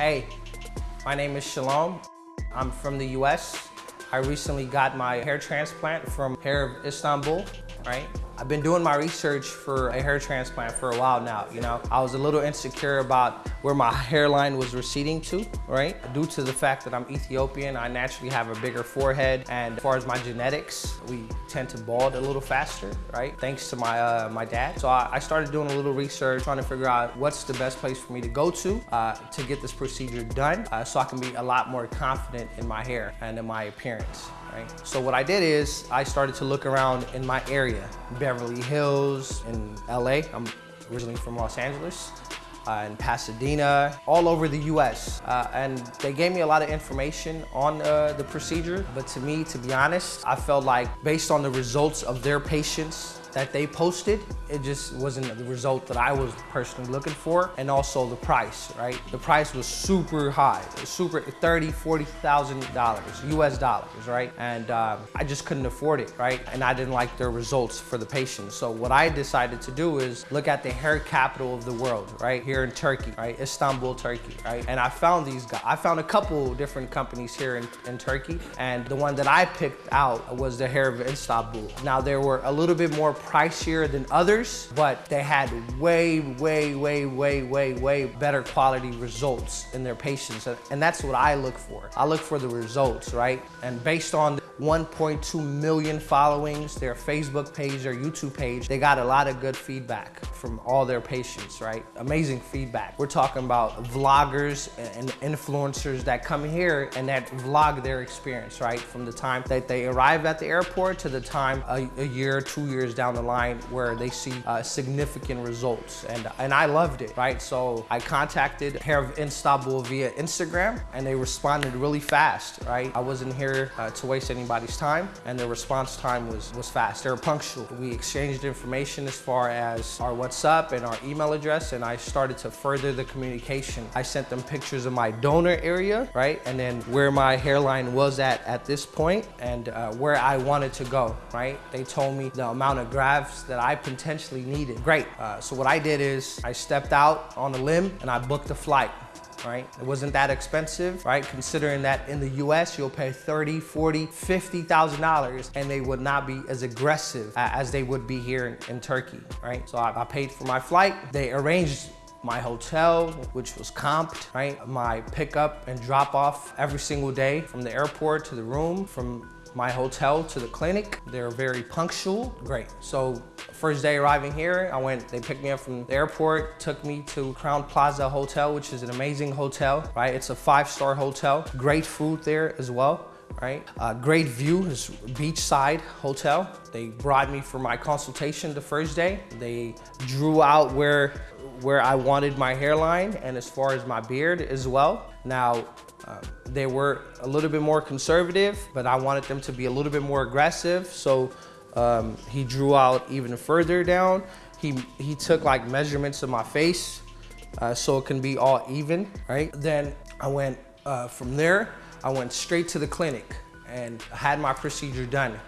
Hey, my name is Shalom. I'm from the US. I recently got my hair transplant from Hair of Istanbul, right? I've been doing my research for a hair transplant for a while now, you know. I was a little insecure about where my hairline was receding to, right? Due to the fact that I'm Ethiopian, I naturally have a bigger forehead. And as far as my genetics, we tend to bald a little faster, right? Thanks to my, uh, my dad. So I, I, started doing a little research, trying to figure out what's the best place for me to go to uh, to get this procedure done uh, so I can be a lot more confident in my hair and in my appearance right? So what I did is I started to look around in my area, Beverly Hills, in LA. I'm originally from Los Angeles. Uh, in Pasadena, all over the US. Uh, and they gave me a lot of information on uh, the procedure, but to me, to be honest, I felt like based on the results of their patients that they posted, it just wasn't the result that I was personally looking for. And also the price, right? The price was super high, super 30, $40,000 US dollars, right? And um, I just couldn't afford it, right? And I didn't like their results for the patients. So what I decided to do is look at the hair capital of the world, right? Here in Turkey, right? Istanbul, Turkey, right? And I found these guys. I found a couple different companies here in, in Turkey. And the one that I picked out was the Hair of Istanbul. Now there were a little bit more pricier than others, but they had way, way, way, way, way, way better quality results in their patients. And that's what I look for. I look for the results, right? And based on 1.2 million followings, their Facebook page, their YouTube page. They got a lot of good feedback from all their patients, right? Amazing feedback. We're talking about vloggers and influencers that come here and that vlog their experience, right? From the time that they arrive at the airport to the time a, a year, two years down the line where they see uh, significant results. And, and I loved it, right? So I contacted Hair of Istanbul via Instagram and they responded really fast, right? I wasn't here uh, to waste any anybody's time and the response time was, was fast. They were punctual. We exchanged information as far as our WhatsApp and our email address and I started to further the communication. I sent them pictures of my donor area, right? And then where my hairline was at at this point and uh, where I wanted to go, right? They told me the amount of grafts that I potentially needed. Great. Uh, so what I did is I stepped out on a limb and I booked a flight right? It wasn't that expensive, right? Considering that in the US, you'll pay 30, 40, $50,000 and they would not be as aggressive as they would be here in, in Turkey, right? So I, I paid for my flight. They arranged my hotel, which was comped, right? My pickup and drop off every single day from the airport to the room, from my hotel to the clinic. They're very punctual, great. So first day arriving here, I went, they picked me up from the airport, took me to Crowne Plaza Hotel, which is an amazing hotel, right? It's a five-star hotel, great food there as well right? Uh, great view is beachside hotel. They brought me for my consultation the first day. They drew out where, where I wanted my hairline and as far as my beard as well. Now, uh, they were a little bit more conservative, but I wanted them to be a little bit more aggressive. So um, he drew out even further down. He, he took like measurements of my face uh, so it can be all even, right? Then I went uh, from there, I went straight to the clinic and had my procedure done.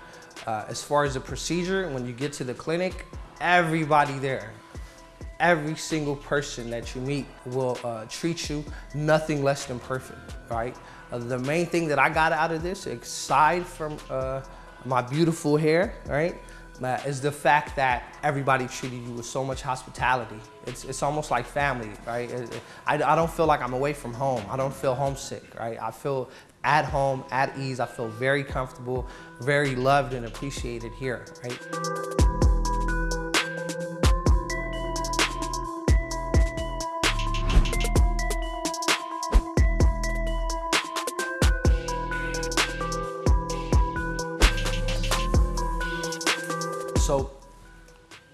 Uh, as far as the procedure, when you get to the clinic, everybody there, every single person that you meet will uh, treat you nothing less than perfect, right? Uh, the main thing that I got out of this, aside from uh, my beautiful hair, right, is the fact that everybody treated you with so much hospitality. It's, it's almost like family, right? I, I don't feel like I'm away from home. I don't feel homesick, right? I feel at home, at ease. I feel very comfortable, very loved and appreciated here, right?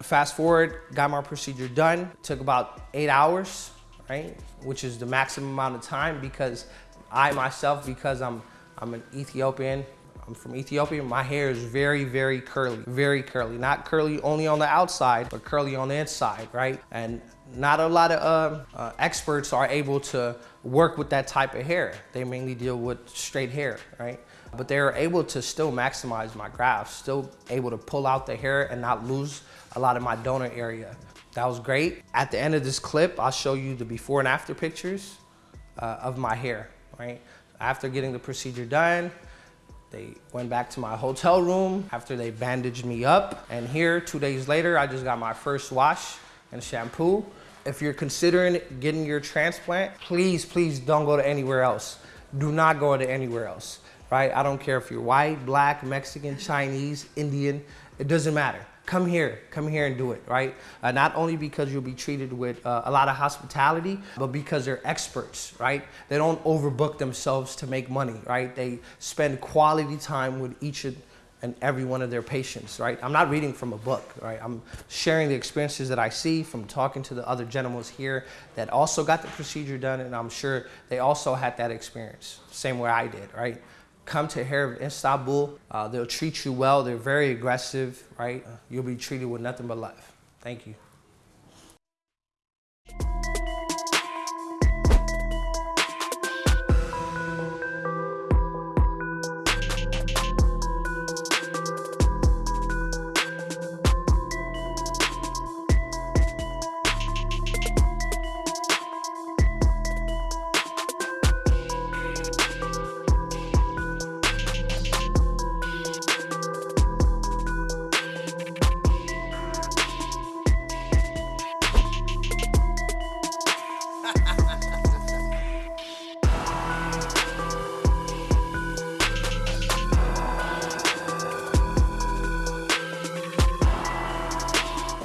Fast forward, got my procedure done. Took about eight hours, right? Which is the maximum amount of time because I myself, because I'm, I'm an Ethiopian, I'm from Ethiopia, my hair is very, very curly, very curly. Not curly only on the outside, but curly on the inside, right? And not a lot of uh, uh, experts are able to work with that type of hair. They mainly deal with straight hair, right? But they're able to still maximize my grafts, still able to pull out the hair and not lose a lot of my donor area. That was great. At the end of this clip, I'll show you the before and after pictures uh, of my hair, right? After getting the procedure done, they went back to my hotel room after they bandaged me up. And here, two days later, I just got my first wash and shampoo. If you're considering getting your transplant, please, please don't go to anywhere else. Do not go to anywhere else, right? I don't care if you're white, black, Mexican, Chinese, Indian, it doesn't matter. Come here, come here and do it, right? Uh, not only because you'll be treated with uh, a lot of hospitality, but because they're experts, right? They don't overbook themselves to make money, right? They spend quality time with each and every one of their patients, right? I'm not reading from a book, right? I'm sharing the experiences that I see from talking to the other gentlemen here that also got the procedure done, and I'm sure they also had that experience, same way I did, right? Come to Hair of Istanbul. Uh, they'll treat you well. They're very aggressive, right? You'll be treated with nothing but love. Thank you.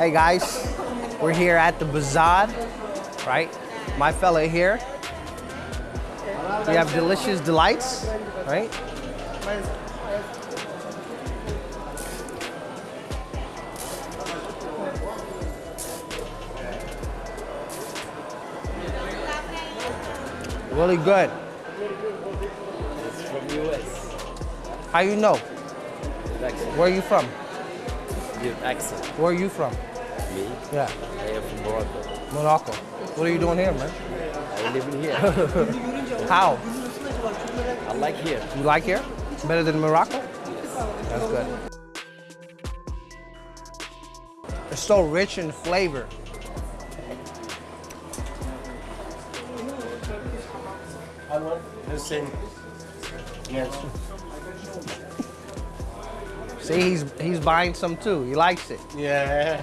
Hey guys, we're here at the Bazaar, right? My fella here. We have delicious delights, right? Really good. It's from US. How you know? Where are you from? Good accent. Where are you from? Me? Yeah, I am from Morocco. Morocco. What are you doing here, man? I live in here. How? I like here. You like here? Better than Morocco? That's good. It's so rich in flavor. Yes. See, he's he's buying some too. He likes it. Yeah.